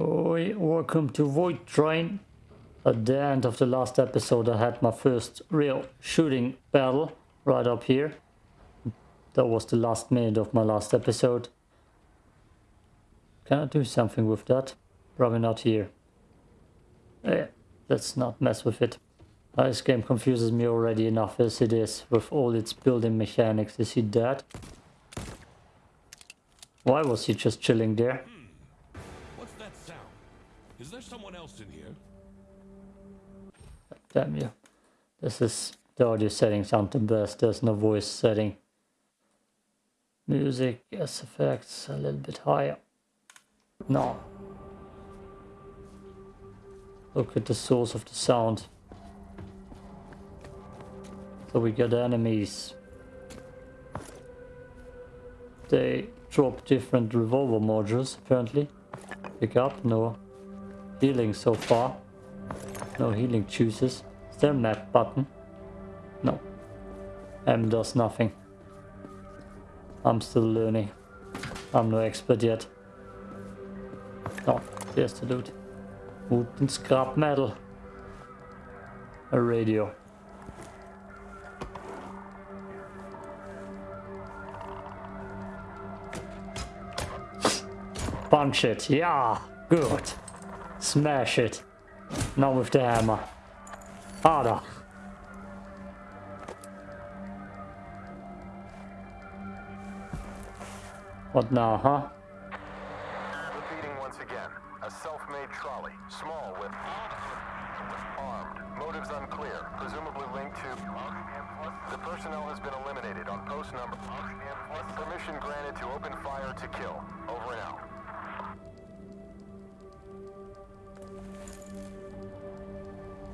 Oi, welcome to Voidtrain. At the end of the last episode I had my first real shooting battle right up here. That was the last minute of my last episode. Can I do something with that? Probably not here. Eh, let's not mess with it. This game confuses me already enough as it is with all its building mechanics. Is he dead? Why was he just chilling there? In here? Damn you. This is the audio settings aren't the best. There's no voice setting. Music, yes, effects a little bit higher. No. Look at the source of the sound. So we got enemies. They drop different revolver modules apparently. Pick up, no healing so far. No healing juices. Is there a map button? No. M does nothing. I'm still learning. I'm no expert yet. Oh, there's the loot. Wood and scrap metal. A radio. Punch it. Yeah, good. Smash it. Not with the hammer. Harder. What now, huh?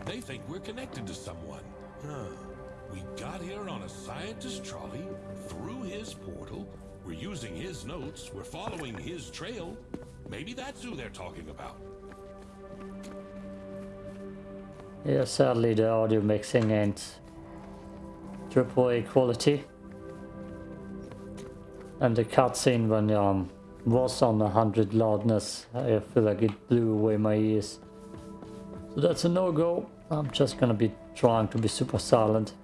They think we're connected to someone. Huh. We got here on a scientist trolley, through his portal, we're using his notes, we're following his trail. Maybe that's who they're talking about. Yeah, sadly the audio mixing ain't triple A quality. And the cutscene when um was on a 100 loudness, I feel like it blew away my ears. So that's a no-go. I'm just gonna be trying to be super silent.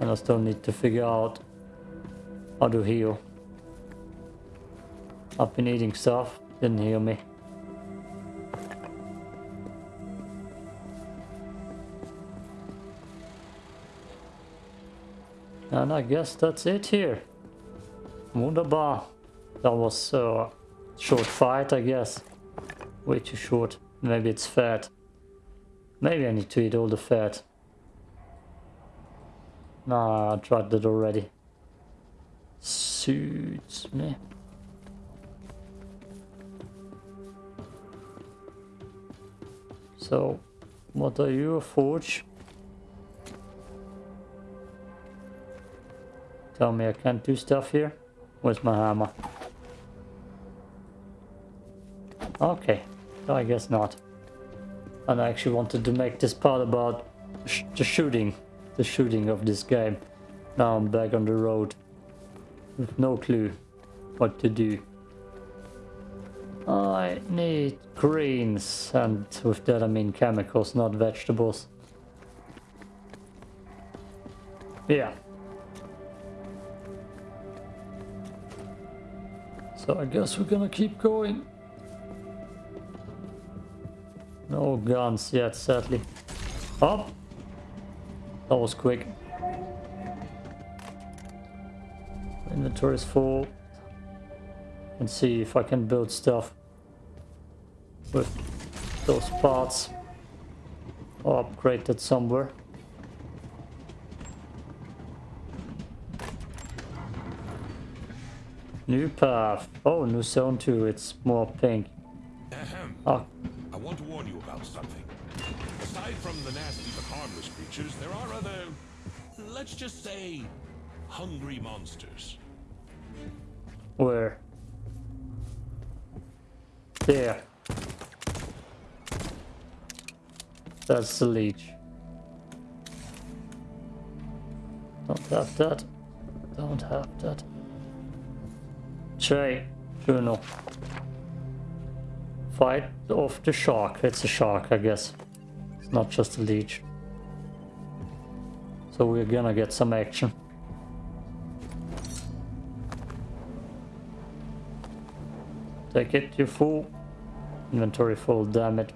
And I still need to figure out how to heal. I've been eating stuff, didn't heal me. And I guess that's it here. Wunderbar. That was a short fight, I guess. Way too short. Maybe it's fat. Maybe I need to eat all the fat. Nah, I tried that already. Suits me. So, what are you, a forge? Tell me I can't do stuff here? Where's my hammer? Okay, I guess not. And I actually wanted to make this part about sh the shooting, the shooting of this game. Now I'm back on the road with no clue what to do. I need greens, and with that I mean chemicals, not vegetables. Yeah. So I guess we're gonna keep going. No guns yet, sadly. Oh! That was quick. Inventory is full. And see if I can build stuff with those parts. Or upgrade that somewhere. New path. Oh, new zone 2. It's more pink. Ahem. Oh, want to warn you about something. Aside from the nasty but harmless creatures, there are other, let's just say, hungry monsters. where? There. That's the leech. Don't have that. Don't have that. Tray. Journal. Fight off the shark. It's a shark, I guess. It's not just a leech. So we're gonna get some action. Take it, you fool. Inventory full, damn it.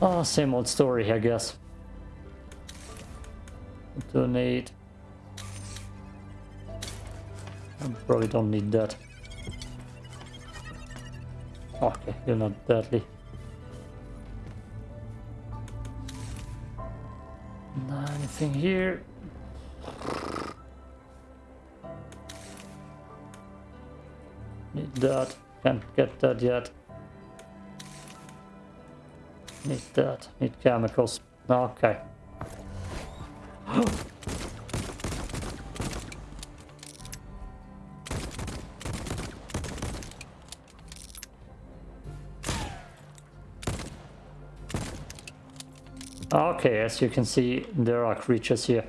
Ah, same old story, I guess. Donate. I probably don't need that. Okay, you're not deadly. Anything here? Need that. Can't get that yet. Need that. Need chemicals. Okay. Okay, as you can see, there are creatures here.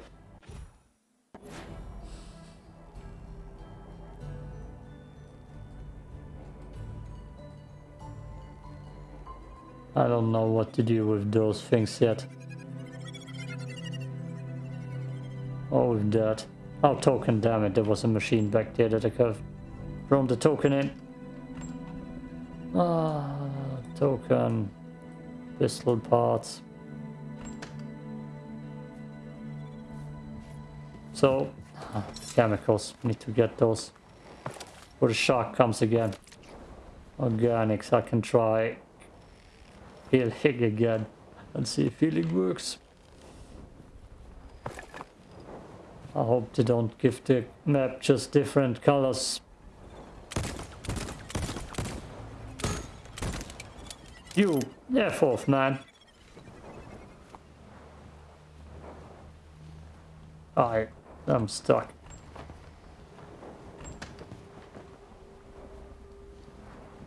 I don't know what to do with those things yet. Oh, with that. Oh, token, damn it, there was a machine back there that I could have thrown the token in. Ah, token. Pistol parts. So, chemicals, need to get those. Before the shark comes again. Organics, I can try healing again and see if healing works. I hope they don't give the map just different colors. You, F off, man. I I'm stuck.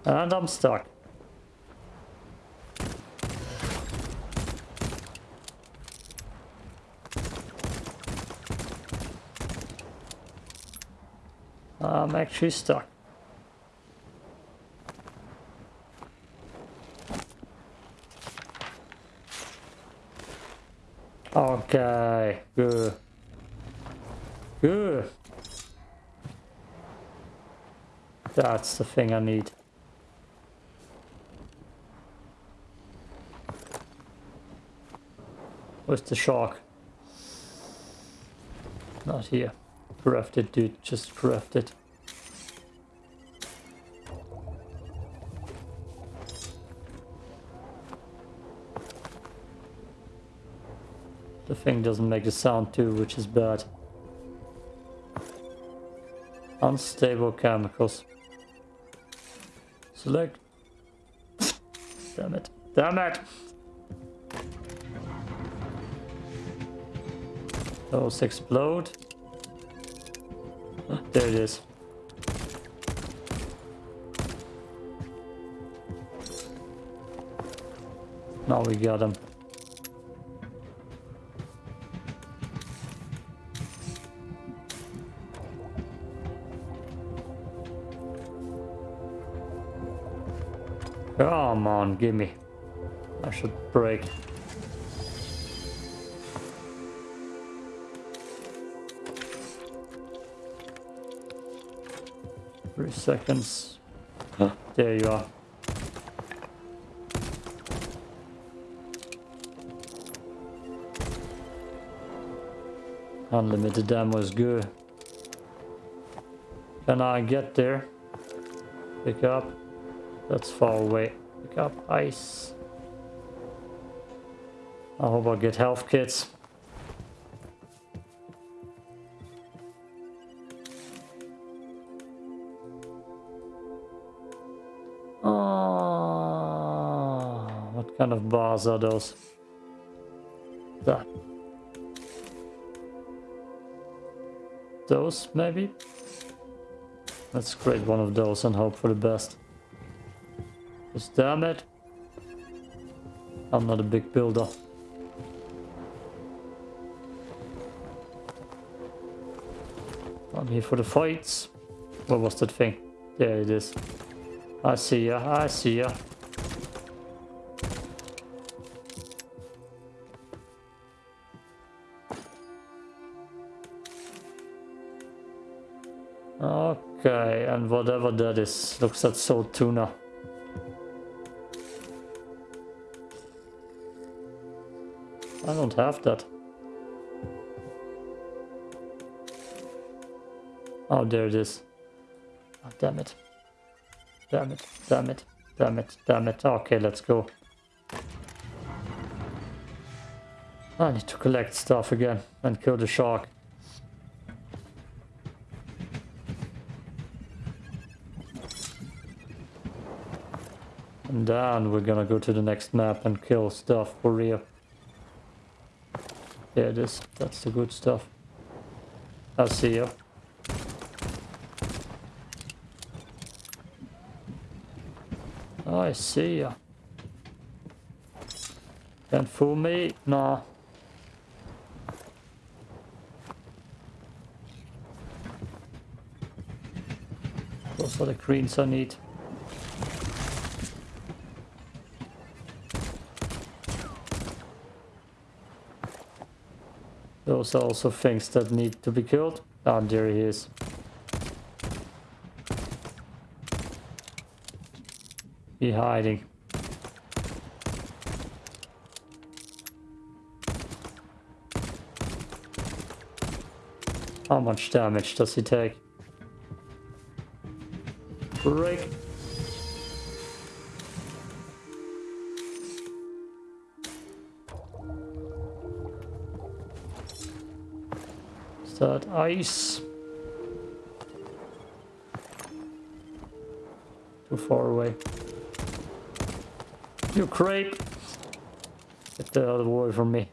And I'm stuck. I'm actually stuck. Okay, good. Good. That's the thing I need. Where's the shark? Not here. Craft it, dude. Just craft it. The thing doesn't make a sound too, which is bad. Unstable chemicals. Select. Damn it. Damn it! Those explode. Ah, there it is. Now we got him. Come on, give me. I should break. Three seconds. Huh. There you are. Unlimited ammo is good. Can I get there? Pick up. That's far away. Pick up ice. I hope I get health kits. Oh, what kind of bars are those? That. Those, maybe? Let's create one of those and hope for the best. Damn it, I'm not a big builder. I'm here for the fights. What was that thing? There it is. I see ya, I see ya. Okay, and whatever that is, looks like salt tuna. I don't have that. Oh, there it is. Oh, damn it. Damn it, damn it, damn it, damn it. Okay, let's go. Ah, I need to collect stuff again and kill the shark. And then we're gonna go to the next map and kill stuff for real. There it is. That's the good stuff. I'll see you. I see ya. Can't fool me. Nah. Those are the greens I need. Those are also things that need to be killed. Ah, there he is. He hiding. How much damage does he take? Break. That ice? Too far away. You creep! Get the hell away from me.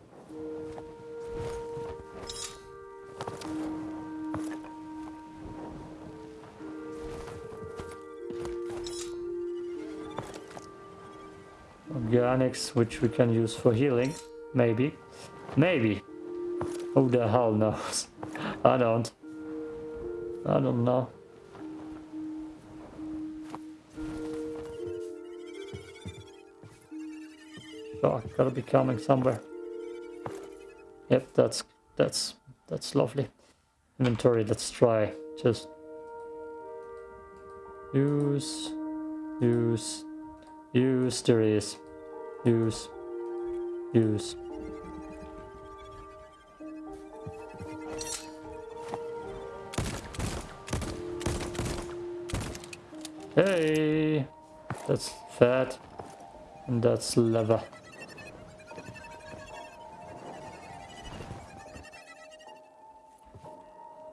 Organics, which we can use for healing. Maybe. Maybe. Who the hell knows? I don't. I don't know. Oh, Shark gotta be coming somewhere. Yep, that's that's that's lovely. Inventory, let's try. Just use use use there is. Use use that's fat and that's leather.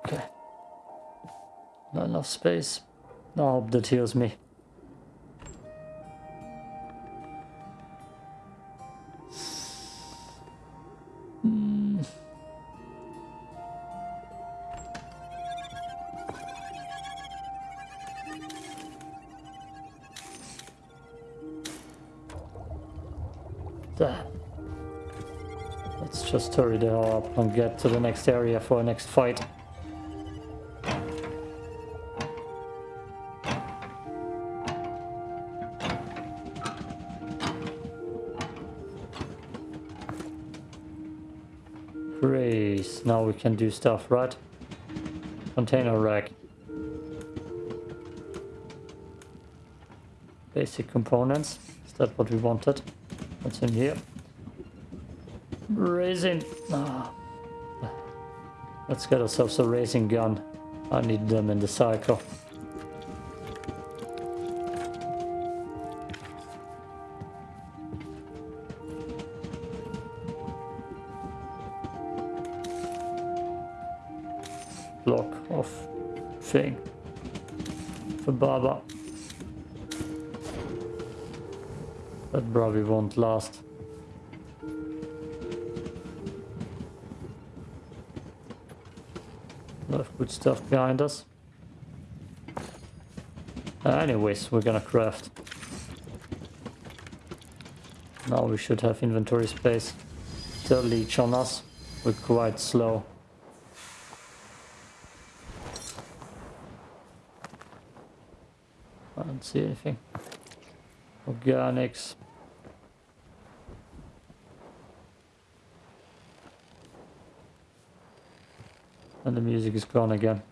Okay, not enough space. I hope that heals me. Hurry the hell up and get to the next area for our next fight. Great, now we can do stuff, right? Container rack. Basic components, is that what we wanted? What's in here? Raisin. Ah. Let's get ourselves a racing gun. I need them in the cycle. Block of thing for Baba. That probably won't last. Good stuff behind us. Uh, anyways, we're gonna craft. Now we should have inventory space. Still leech on us. We're quite slow. I don't see anything. Organics. and the music is gone again.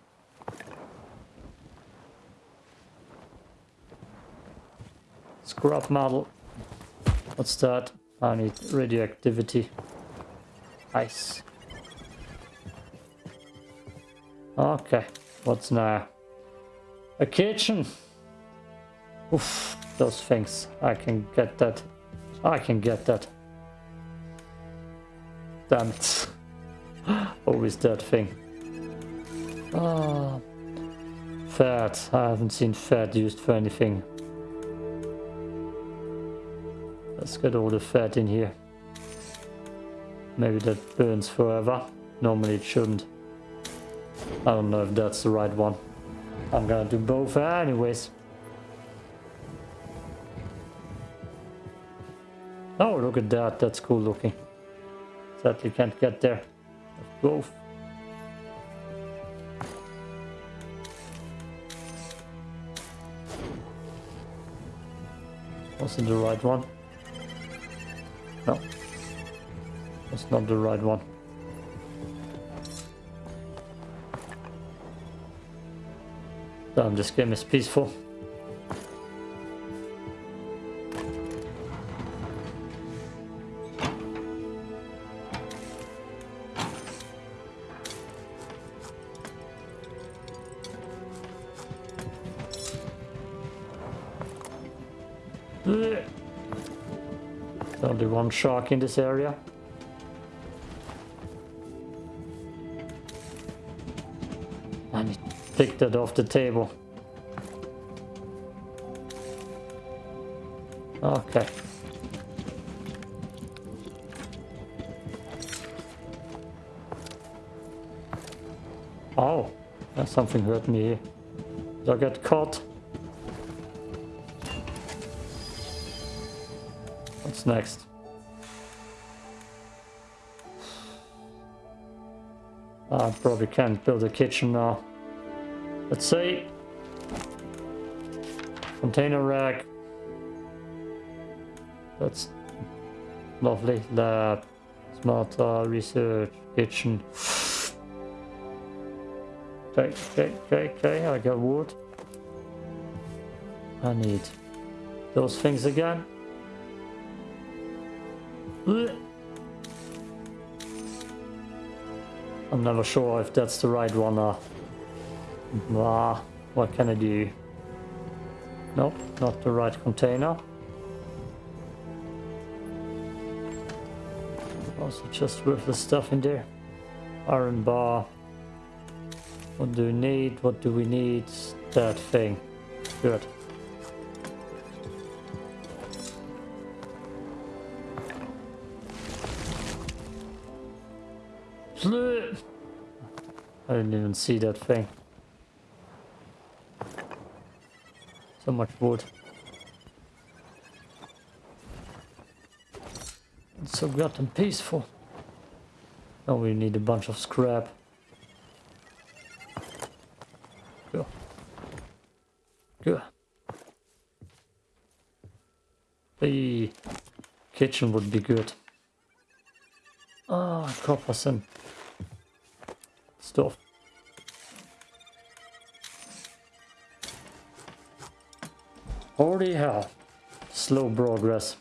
Scrap model. What's that? I need radioactivity. Ice. Okay, what's now? A kitchen! Oof, those things. I can get that. I can get that. Damn it. Always that thing. Ah, fat. I haven't seen fat used for anything. Let's get all the fat in here. Maybe that burns forever. Normally it shouldn't. I don't know if that's the right one. I'm gonna do both anyways. Oh, look at that. That's cool looking. Sadly can't get there. Both. Wasn't the right one. No. That's not the right one. Damn, this game is peaceful. One shark in this area. I need to that off the table. Okay. Oh, something hurt me. Did I get caught? What's next? I probably can't build a kitchen now. Let's see. Container rack. That's lovely. Lab. Smart uh, research. Kitchen. Okay, okay, okay, okay. I got wood. I need those things again. Ugh. I'm never sure if that's the right one or... Ah, what can I do? Nope, not the right container. Also just worthless stuff in there. Iron bar. What do we need? What do we need? That thing. Good. I didn't even see that thing. So much wood. It's so goddamn peaceful. Now we need a bunch of scrap. Good. Good. The kitchen would be good. Ah, copper some stuff. Holy hell. Slow progress.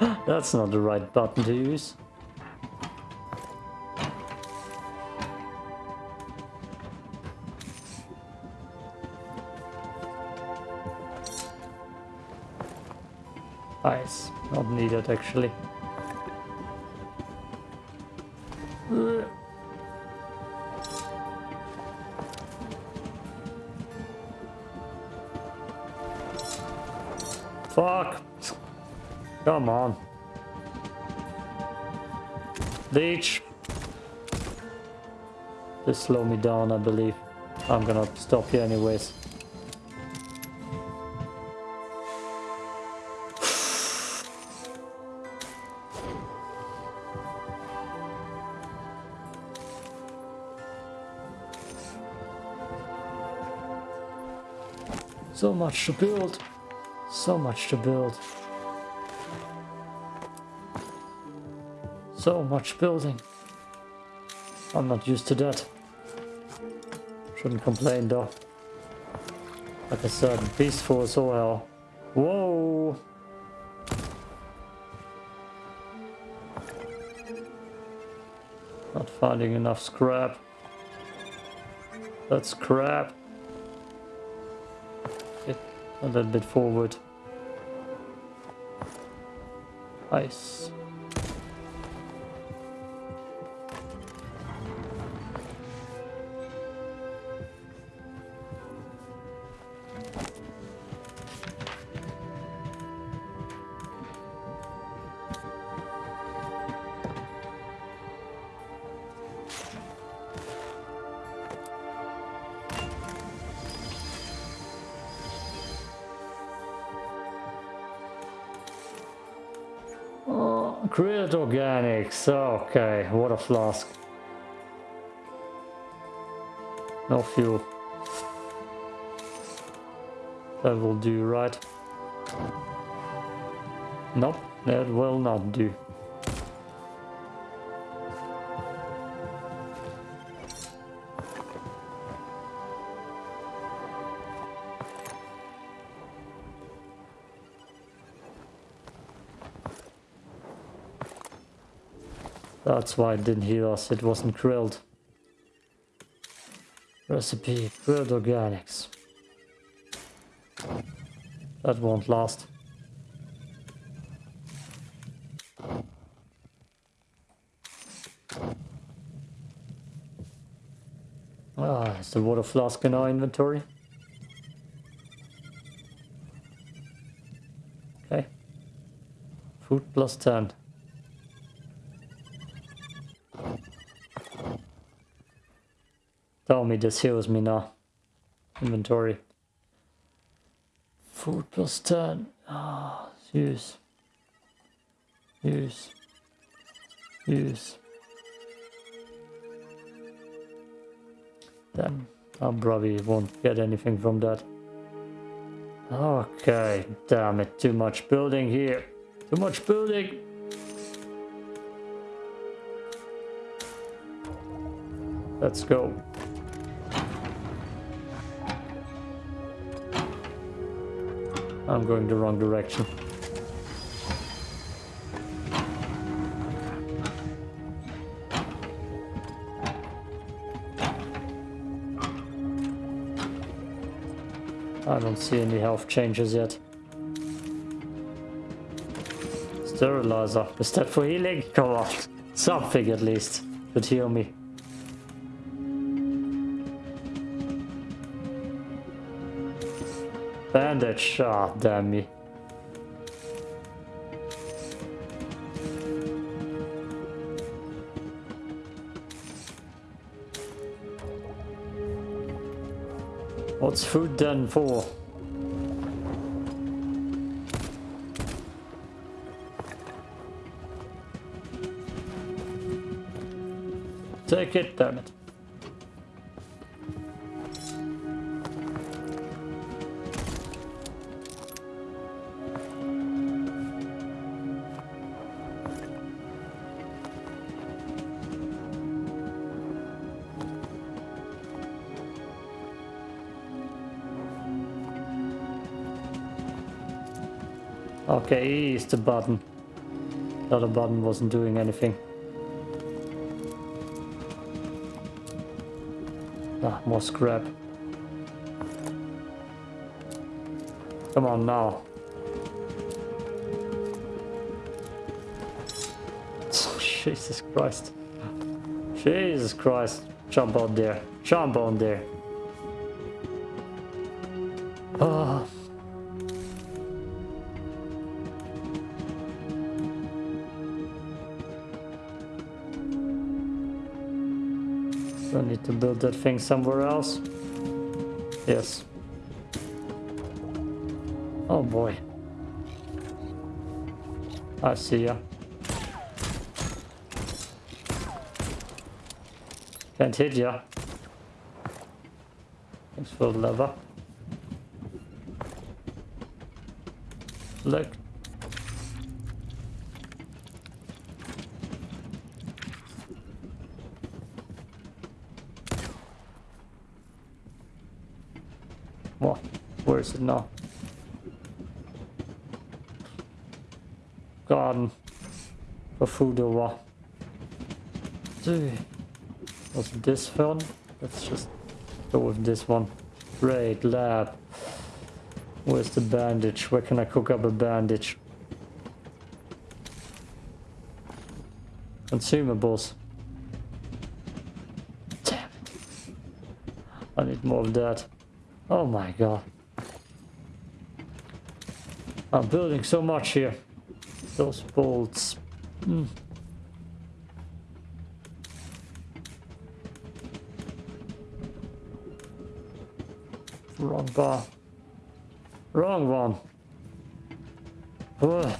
That's not the right button to use. Ice, not needed actually. Fuck. Come on. Leech. Just slow me down, I believe. I'm gonna stop you anyways. Much to build. So much to build. So much building. I'm not used to that. Shouldn't complain though. Like I said, peaceful as. Whoa! Not finding enough scrap. That's crap. A little bit forward. Ice. Okay, water flask. No fuel. That will do, right? Nope, that will not do. That's why it didn't heal us, it wasn't grilled. Recipe, grilled organics. That won't last. Ah, is the water flask in our inventory? Okay. Food plus 10. Tell me this heals me now. Inventory. Food plus 10. Ah, use. Use. Use. Then I probably won't get anything from that. Okay, damn it, too much building here. Too much building. Let's go. I'm going the wrong direction. I don't see any health changes yet. Sterilizer. Is that for healing? Come on. Something at least. Could heal me. Bandage. Ah, damn me. What's food done for? Take it, damn it. Okay, is the button. The other button wasn't doing anything. Ah, more scrap. Come on now. Jesus Christ. Jesus Christ. Jump on there. Jump on there. Ah. Do build that thing somewhere else? Yes. Oh boy. I see ya. Can't hit ya. Thanks for the lever. Look. What? Where is it now? Garden. For food over. Was this one? Let's just go with this one. Great lab. Where's the bandage? Where can I cook up a bandage? Consumables. Damn it. I need more of that. Oh my god. I'm building so much here. Those bolts. Mm. Wrong bar. Wrong one. Ugh.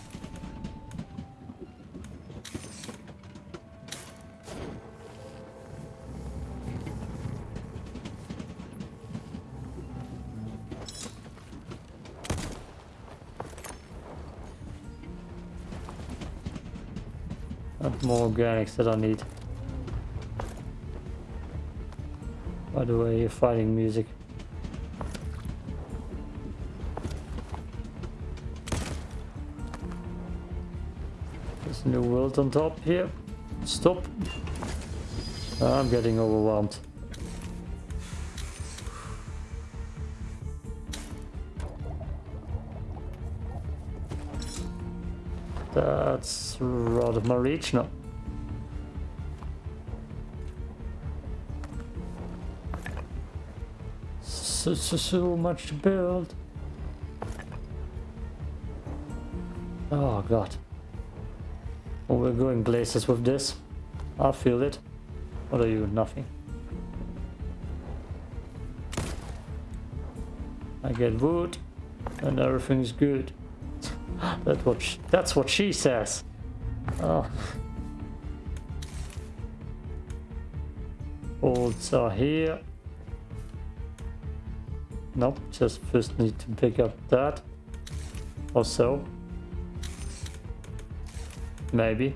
More organics that I need. By the way, you're fighting music. There's a new world on top here. Stop. I'm getting overwhelmed. That's rather my. So, so, so much to build. Oh god. Oh, we're going places with this. I feel it. What are you? Nothing. I get wood and everything's good. That's what she, that's what she says. Oh. Bolts are here. Nope, just first need to pick up that. Or so. Maybe.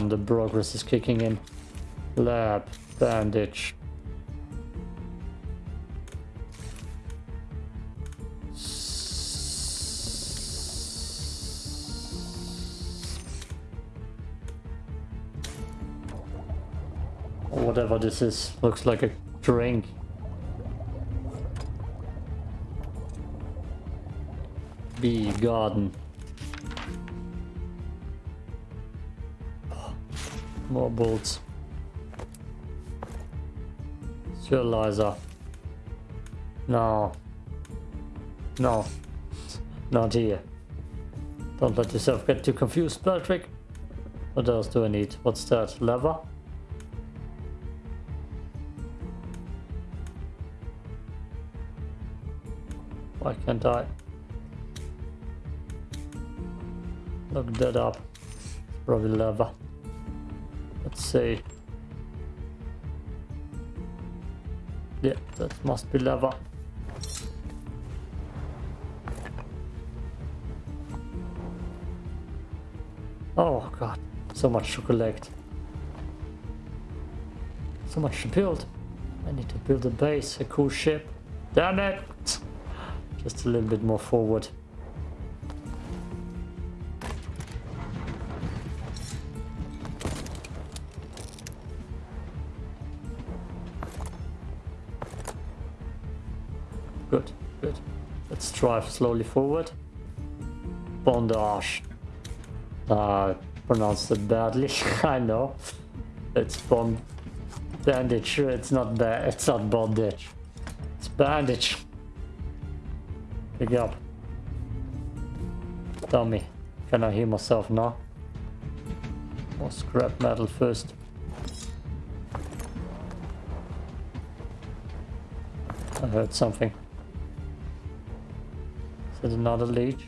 Damn, the progress is kicking in. Lab, bandage. Whatever this is, looks like a drink. Bee garden. More bolts. Fertilizer. No. No. Not here. Don't let yourself get too confused, Patrick. What else do I need? What's that? Lever? Why can't I? Look that up. Probably lever. Let's see. Yeah, that must be lever. Oh god, so much to collect. So much to build. I need to build a base, a cool ship. Damn it! Just a little bit more forward. Drive slowly forward. Bondage. Uh, pronounced it badly, I know. It's bond bandage, it's not bad, it's not bondage. It's bandage. Pick up. Tell me, can I heal myself now? More scrap metal first. I heard something. Is another leech?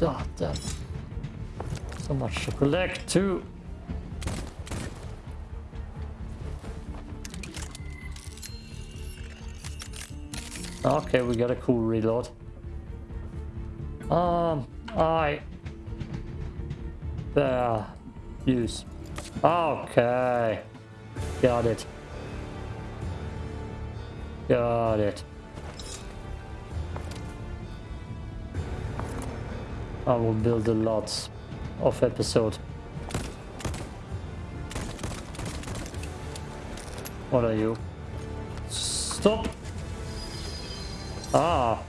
Ah, damn. So much to collect too. Okay, we got a cool reload. Um, I... There. Use. Okay. Got it. Got it. I will build a lot of episode. What are you? Stop! Ah!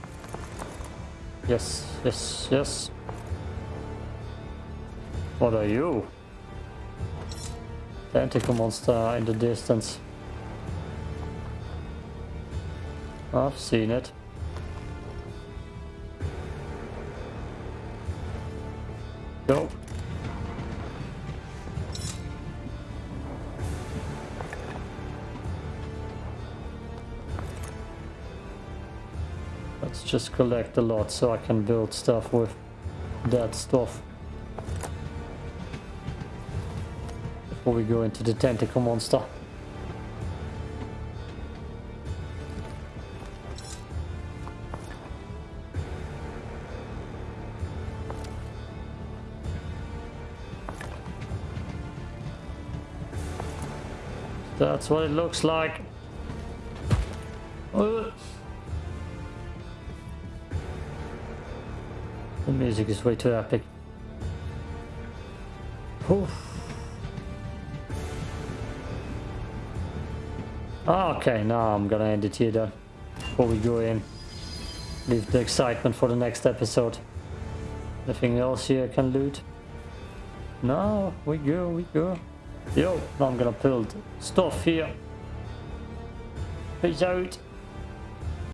Yes, yes, yes. What are you? The Tentacle monster in the distance. I've seen it. Go. Let's just collect a lot so I can build stuff with that stuff. Before we go into the tentacle monster. That's what it looks like. Uh. The music is way too epic. Oof. Okay, now I'm gonna end it here then. Before we go in. Leave the excitement for the next episode. Anything else here I can loot? No, we go, we go. Yo, I'm gonna build stuff here. Peace out.